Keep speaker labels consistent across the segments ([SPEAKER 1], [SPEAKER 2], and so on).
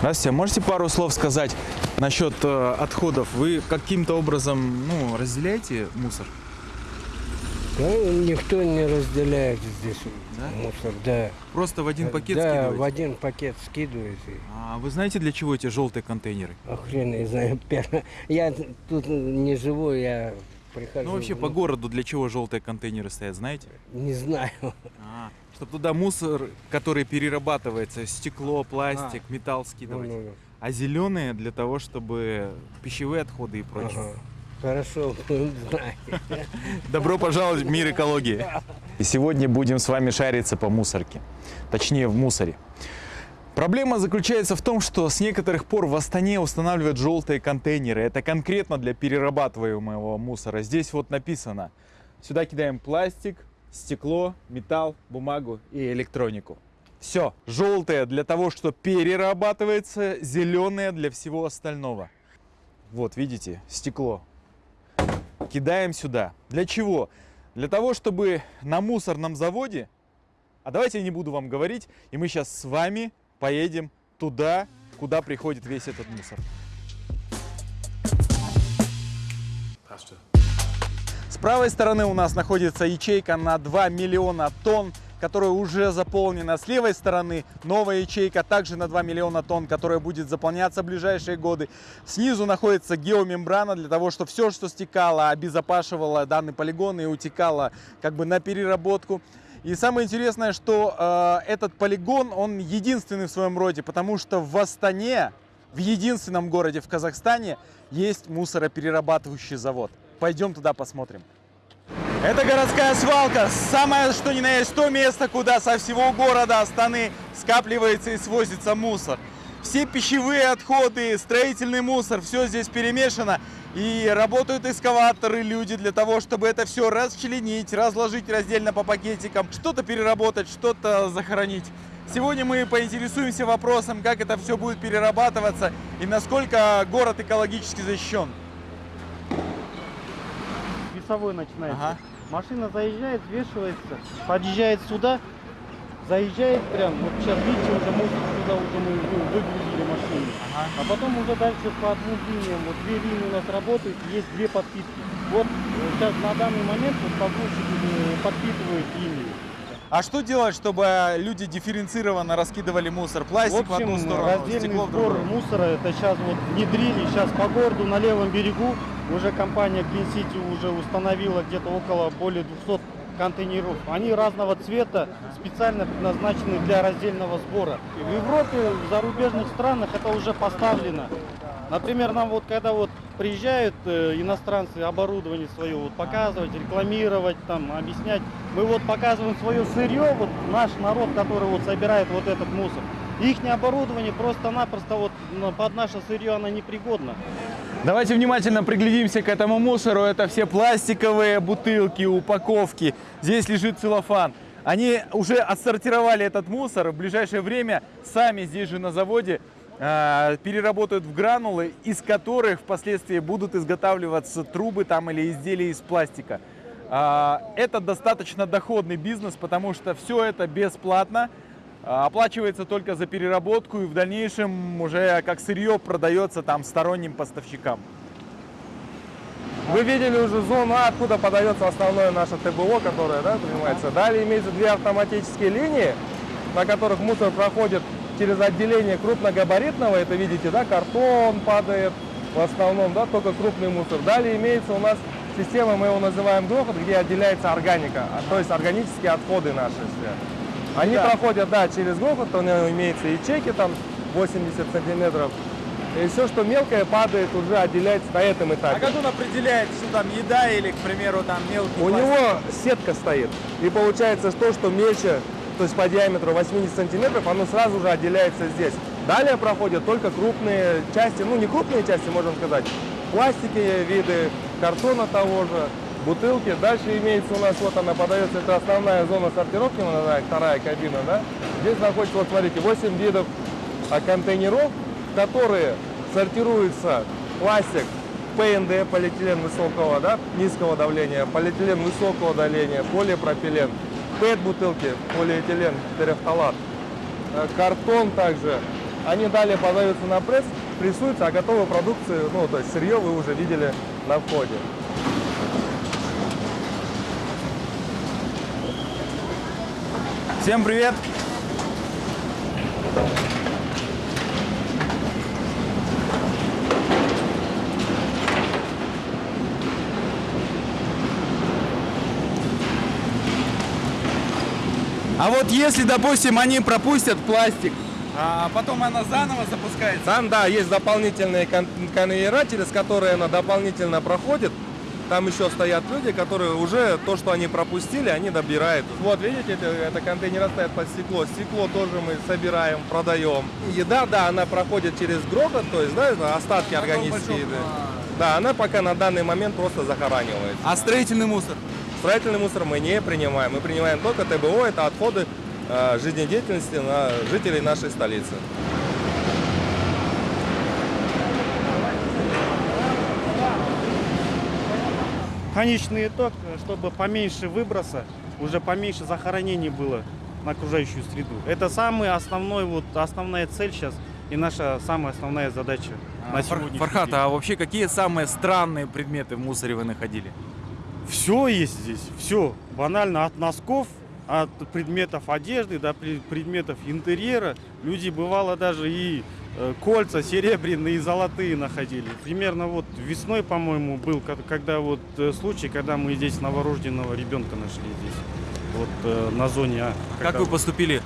[SPEAKER 1] Здравствуйте, можете пару слов сказать насчет э, отходов? Вы каким-то образом ну, разделяете мусор?
[SPEAKER 2] Ну, никто не разделяет здесь
[SPEAKER 1] Да?
[SPEAKER 2] мусор, да.
[SPEAKER 1] Просто в один пакет
[SPEAKER 2] да,
[SPEAKER 1] скидываете?
[SPEAKER 2] в один пакет скидываете.
[SPEAKER 1] А вы знаете, для чего эти желтые контейнеры?
[SPEAKER 2] А хрен я знаю. Я тут не живу, я прихожу.
[SPEAKER 1] Ну, вообще, по городу для чего желтые контейнеры стоят, знаете?
[SPEAKER 2] Не знаю.
[SPEAKER 1] А, чтобы туда мусор, который перерабатывается, стекло, пластик, металл скидывать.
[SPEAKER 2] Ну, ну,
[SPEAKER 1] А зеленые для того, чтобы пищевые отходы и прочее.
[SPEAKER 2] ага. Хорошо.
[SPEAKER 1] Добро пожаловать в мир экологии. И сегодня будем с вами шариться по мусорке. Точнее, в мусоре. Проблема заключается в том, что с некоторых пор в Астане устанавливают желтые контейнеры. Это конкретно для перерабатываемого мусора. Здесь вот написано. Сюда кидаем пластик, стекло, металл, бумагу и электронику. Все, желтые для того, что перерабатывается, зеленые для всего остального. Вот, видите, стекло. Кидаем сюда. Для чего? Для того, чтобы на мусорном заводе, а давайте я не буду вам говорить, и мы сейчас с вами поедем туда, куда приходит весь этот мусор. С правой стороны у нас находится ячейка на 2 миллиона тонн, которая уже заполнена. С левой стороны новая ячейка также на 2 миллиона тонн, которая будет заполняться в ближайшие годы. Снизу находится геомембрана для того, чтобы все, что стекало, обезопашивало данный полигон и утекало как бы на переработку. И самое интересное, что э, этот полигон, он единственный в своем роде, потому что в Астане, в единственном городе в Казахстане, есть мусороперерабатывающий завод. Пойдем туда посмотрим. Это городская свалка, самое что ни на есть то место, куда со всего города Астаны скапливается и свозится мусор. Все пищевые отходы, строительный мусор, все здесь перемешано. И работают экскаваторы, люди для того, чтобы это все расчленить, разложить раздельно по пакетикам, что-то переработать, что-то захоронить. Сегодня мы поинтересуемся вопросом, как это все будет перерабатываться и насколько город экологически защищен.
[SPEAKER 3] весовой начинается.
[SPEAKER 1] Ага.
[SPEAKER 3] Машина заезжает, взвешивается, подъезжает сюда, заезжает прям, вот сейчас видите, уже мусор сюда уже мы ну, выгрузили машину.
[SPEAKER 1] Ага.
[SPEAKER 3] А потом уже дальше по двум линиям, вот две линии у нас работают, есть две подпитки. Вот э, сейчас на данный момент вот погрузчики э, подпитывают линию.
[SPEAKER 1] А что делать, чтобы люди дифференцированно раскидывали мусор? Пластик в,
[SPEAKER 3] в общем,
[SPEAKER 1] одну сторону,
[SPEAKER 3] раздельный
[SPEAKER 1] стекло в другую.
[SPEAKER 3] мусора, это сейчас вот внедрили, сейчас по городу на левом берегу уже компания Clean City уже установила где-то около более 200 контейнеров. Они разного цвета, специально предназначены для раздельного сбора. И в Европе, в зарубежных странах это уже поставлено. Например, нам вот когда вот приезжают э, иностранцы оборудование свое вот показывать, рекламировать, там, объяснять, мы вот показываем свое сырье, вот наш народ, который вот собирает вот этот мусор. Их оборудование просто-напросто вот под наше сырье оно непригодно.
[SPEAKER 1] Давайте внимательно приглядимся к этому мусору. Это все пластиковые бутылки, упаковки. Здесь лежит целлофан. Они уже отсортировали этот мусор. В ближайшее время сами здесь же на заводе э, переработают в гранулы, из которых впоследствии будут изготавливаться трубы там или изделия из пластика. А, Это достаточно доходный бизнес, потому что все это бесплатно. А, Оплачивается только за переработку и в дальнейшем уже как сырье продается там сторонним поставщикам.
[SPEAKER 4] Вы видели уже зону А, откуда подается основное наше ТБО, которое да, принимается. Далее имеются две автоматические линии, на которых мусор проходит через отделение крупногабаритного. Это видите, да, картон падает в основном, да, только крупный мусор. Далее имеется у нас система, мы его называем грохот, где отделяется органика, а, то есть органические отходы наши все. Они
[SPEAKER 1] Да.
[SPEAKER 4] проходят, да, через грохот, у него имеется ячейки там 80 сантиметров. И все, что мелкое, падает, уже отделяется на этом этапе.
[SPEAKER 1] А как он определяет, что там еда или, к примеру, там мелкий
[SPEAKER 4] У
[SPEAKER 1] пластик?
[SPEAKER 4] него сетка стоит. И получается то, что мельче, то есть по диаметру 80 сантиметров, оно сразу же отделяется здесь. Далее проходят только крупные части, ну не крупные части, можно сказать, пластики виды, картона того же, бутылки. Дальше имеется у нас, вот она подается, это основная зона сортировки, вторая кабина, да. Здесь находится, вот смотрите, 8 видов а, контейнеров, которые сортируется пластик, ПНД, полиэтилен высокого, да, низкого давления, полиэтилен высокого давления, полипропилен, ПЭТ-бутылки, полиэтилен, терефталат, Э, картон также, Они далее подаются на пресс, прессуются, а готовую продукцию, ну, то есть сырье вы уже видели на входе.
[SPEAKER 1] Всем привет! А вот если, допустим, они пропустят пластик, а потом она заново запускается.
[SPEAKER 4] Там, да, есть дополнительные кон- конвейера, через которые она дополнительно проходит. Там еще стоят люди, которые уже то, что они пропустили, они добирают. Вот, видите, это, это контейнеры стоят под стекло. Стекло тоже мы собираем, продаем. Еда, да, она проходит через грохот, то есть, да, остатки органические еды. Да, она пока на данный момент просто захоранивается.
[SPEAKER 1] А строительный мусор?
[SPEAKER 4] Строительный мусор мы не принимаем. Мы принимаем только ТБО, это отходы э, жизнедеятельности на жителей нашей столицы.
[SPEAKER 3] Конечный итог, чтобы поменьше выброса, уже поменьше захоронений было на окружающую среду. Это самый основной, вот, основная цель сейчас и наша самая основная задача на
[SPEAKER 1] Фар-
[SPEAKER 3] сегодняшний
[SPEAKER 1] Фархат,
[SPEAKER 3] день.
[SPEAKER 1] а вообще какие самые странные предметы в мусоре вы находили?
[SPEAKER 3] Все есть здесь, все. Банально от носков, от предметов одежды до пре- предметов интерьера. Люди бывало даже и кольца серебряные и золотые находили. Примерно вот весной, по-моему, был, ко- когда вот э, случай, когда мы здесь новорожденного ребенка нашли здесь. Вот э, на зоне А.
[SPEAKER 1] Как вы поступили?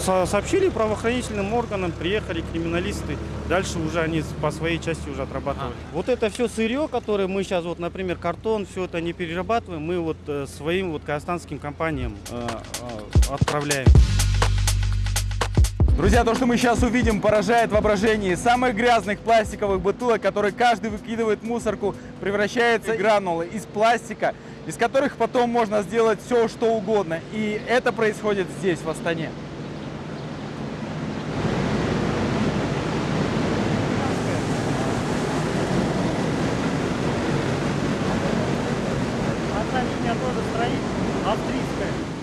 [SPEAKER 3] со- сообщили правоохранительным органам, приехали криминалисты, дальше уже они по своей части уже отрабатывали. Вот это все сырье, которое мы сейчас, вот, например, картон, все это не перерабатываем, мы вот э, своим вот казахстанским компаниям э, э, отправляем.
[SPEAKER 1] Друзья, то, что мы сейчас увидим, поражает воображение. Из самых грязных пластиковых бутылок, которые каждый выкидывает в мусорку, превращается в гранулы из пластика, из которых потом можно сделать все, что угодно. И это происходит здесь, в Астане.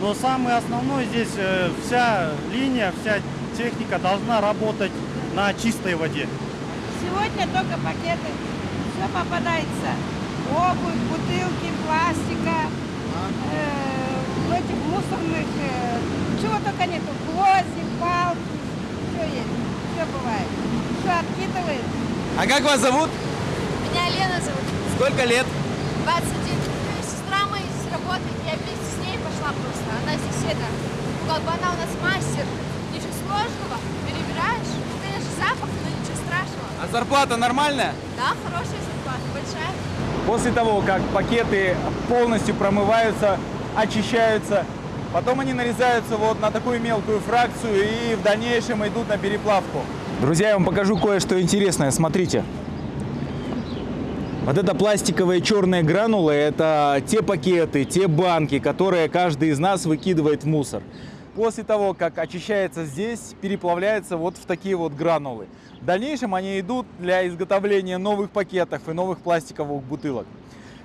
[SPEAKER 3] Но самое основное здесь э, вся линия, вся техника должна работать на чистой воде.
[SPEAKER 5] Сегодня только пакеты. Все попадается. Обувь, бутылки, пластика, э, этих мусорных, э, чего только нету. Гвозди, палки, все есть, все бывает. Все откидывает.
[SPEAKER 1] А как вас зовут?
[SPEAKER 6] Меня Лена зовут,
[SPEAKER 1] Сколько лет?
[SPEAKER 6] 21. Сестра моя здесь работает, я вместе с ней пошла просто. Она здесь это, как бы она у нас мастер. Сложного, перебираешь. Конечно, запах, но ничего страшного.
[SPEAKER 1] А зарплата нормальная?
[SPEAKER 6] Да, хорошая зарплата, большая.
[SPEAKER 1] После того, как пакеты полностью промываются, очищаются, потом они нарезаются вот на такую мелкую фракцию и в дальнейшем идут на переплавку. Друзья, я вам покажу кое-что интересное. Смотрите. Вот это пластиковые черные гранулы, это те пакеты, те банки, которые каждый из нас выкидывает в мусор. После того, как очищается здесь, переплавляется вот в такие вот гранулы. В дальнейшем они идут для изготовления новых пакетов и новых пластиковых бутылок.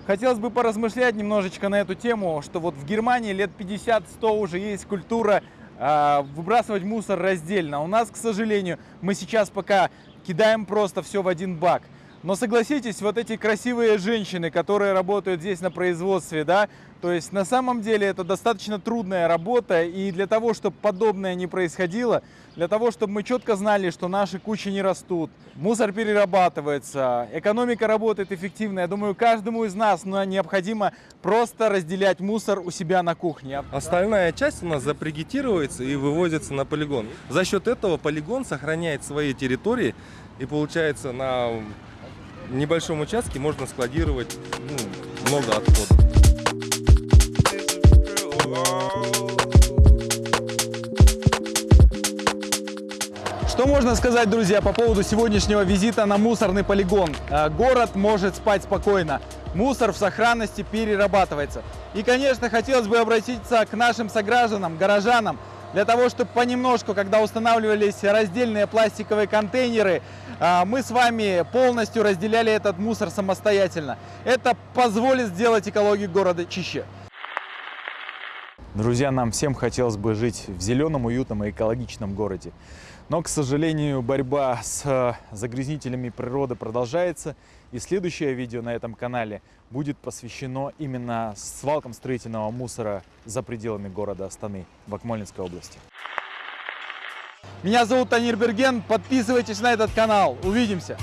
[SPEAKER 1] Хотелось бы поразмышлять немножечко на эту тему, что вот в Германии лет 50-100 уже есть культура а, выбрасывать мусор раздельно. У нас, к сожалению, мы сейчас пока кидаем просто все в один бак. Но согласитесь, вот эти красивые женщины, которые работают здесь на производстве, да, то есть на самом деле это достаточно трудная работа, и для того, чтобы подобное не происходило, для того, чтобы мы четко знали, что наши кучи не растут, мусор перерабатывается, экономика работает эффективно, я думаю, каждому из нас ну, необходимо просто разделять мусор у себя на кухне.
[SPEAKER 4] Остальная часть у нас запригитируется и вывозится на полигон. За счет этого полигон сохраняет свои территории и получается на небольшом участке можно складировать ну, много отходов.
[SPEAKER 1] Что можно сказать, друзья, по поводу сегодняшнего визита на мусорный полигон? Э, Город может спать спокойно. Мусор в сохранности перерабатывается. И, конечно, хотелось бы обратиться к нашим согражданам, горожанам, для того, чтобы понемножку, когда устанавливались раздельные пластиковые контейнеры, э, мы с вами полностью разделяли этот мусор самостоятельно. Это позволит сделать экологию города чище. Друзья, нам всем хотелось бы жить в зеленом, уютном и экологичном городе. Но, к сожалению, борьба с э, загрязнителями природы продолжается. И следующее видео на этом канале будет посвящено именно свалкам строительного мусора за пределами города Астаны в Акмолинской области. Меня зовут Танир Берген. Подписывайтесь на этот канал. Увидимся!